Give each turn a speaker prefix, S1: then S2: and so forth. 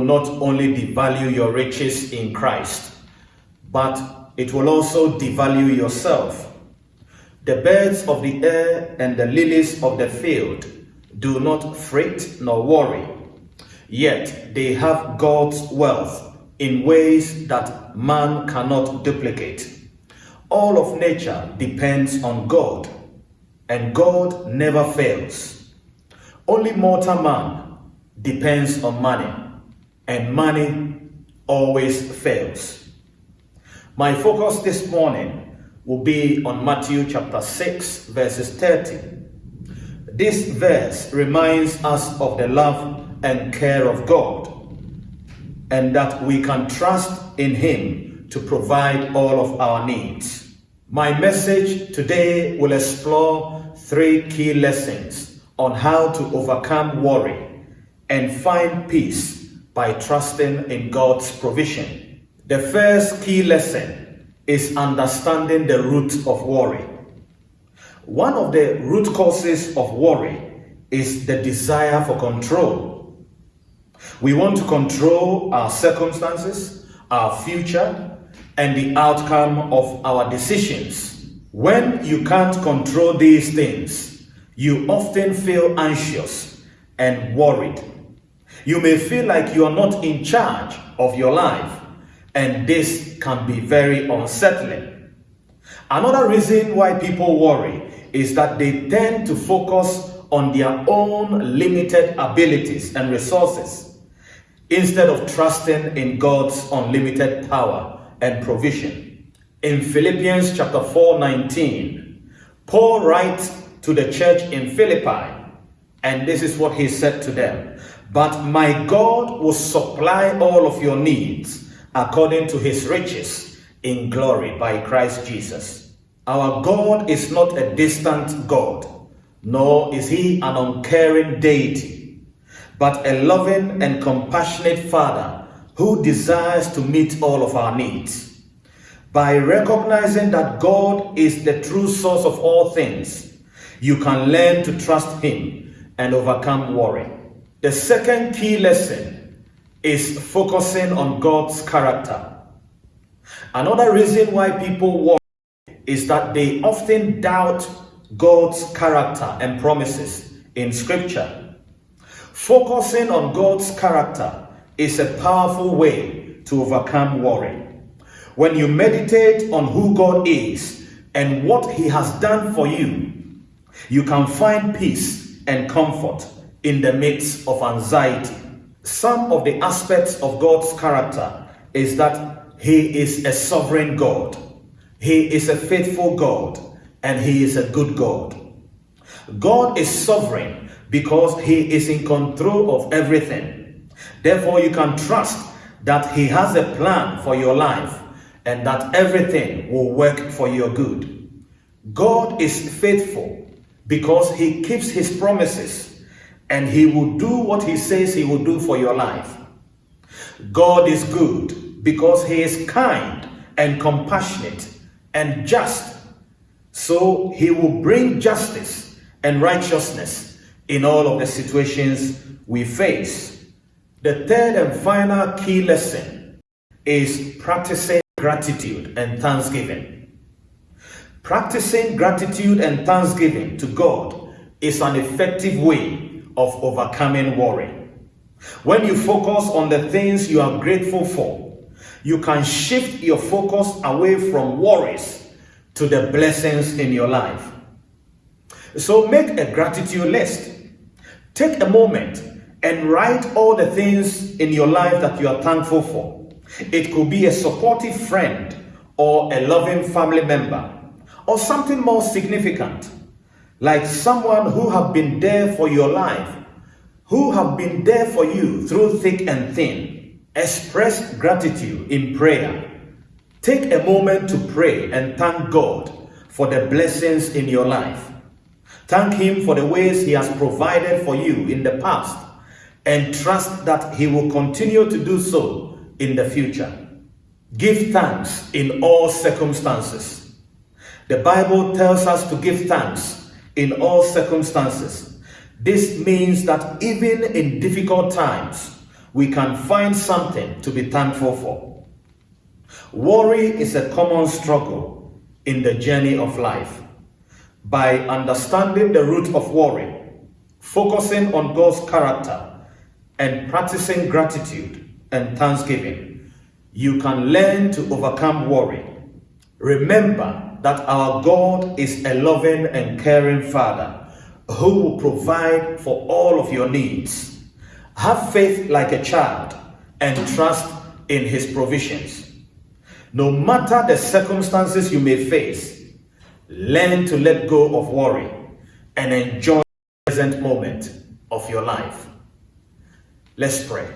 S1: not only devalue your riches in Christ, but it will also devalue yourself. The birds of the air and the lilies of the field do not fret nor worry, yet they have God's wealth in ways that man cannot duplicate. All of nature depends on God, and God never fails. Only mortal man depends on money, and money always fails. My focus this morning will be on Matthew chapter 6, verses 30. This verse reminds us of the love and care of God, and that we can trust in Him to provide all of our needs. My message today will explore three key lessons on how to overcome worry and find peace by trusting in God's provision. The first key lesson is understanding the root of worry. One of the root causes of worry is the desire for control. We want to control our circumstances, our future, and the outcome of our decisions. When you can't control these things, you often feel anxious and worried. You may feel like you are not in charge of your life, and this can be very unsettling. Another reason why people worry is that they tend to focus on their own limited abilities and resources instead of trusting in God's unlimited power and provision. In Philippians chapter 4 19, Paul writes to the church in Philippi, and this is what he said to them But my God will supply all of your needs according to his riches in glory by Christ Jesus. Our God is not a distant God, nor is he an uncaring deity, but a loving and compassionate Father who desires to meet all of our needs. By recognizing that God is the true source of all things, you can learn to trust him and overcome worry. The second key lesson is focusing on God's character. Another reason why people worry is that they often doubt God's character and promises in Scripture. Focusing on God's character is a powerful way to overcome worry. When you meditate on who God is and what He has done for you, you can find peace and comfort in the midst of anxiety. Some of the aspects of God's character is that He is a sovereign God, He is a faithful God, and He is a good God. God is sovereign because He is in control of everything. Therefore, you can trust that He has a plan for your life and that everything will work for your good. God is faithful because He keeps His promises and He will do what He says He will do for your life. God is good because He is kind and compassionate and just. So He will bring justice and righteousness in all of the situations we face. The third and final key lesson is practicing gratitude and thanksgiving. Practicing gratitude and thanksgiving to God is an effective way of overcoming worry. When you focus on the things you are grateful for, you can shift your focus away from worries to the blessings in your life. So make a gratitude list. Take a moment and write all the things in your life that you are thankful for. It could be a supportive friend or a loving family member or something more significant like someone who have been there for your life, who have been there for you through thick and thin. Express gratitude in prayer. Take a moment to pray and thank God for the blessings in your life. Thank Him for the ways He has provided for you in the past and trust that He will continue to do so in the future. Give thanks in all circumstances. The Bible tells us to give thanks in all circumstances. This means that even in difficult times, we can find something to be thankful for. Worry is a common struggle in the journey of life. By understanding the root of worry, focusing on God's character, and practicing gratitude and thanksgiving, you can learn to overcome worry. Remember that our God is a loving and caring Father who will provide for all of your needs. Have faith like a child and trust in His provisions. No matter the circumstances you may face, learn to let go of worry and enjoy the present moment of your life. Let's pray.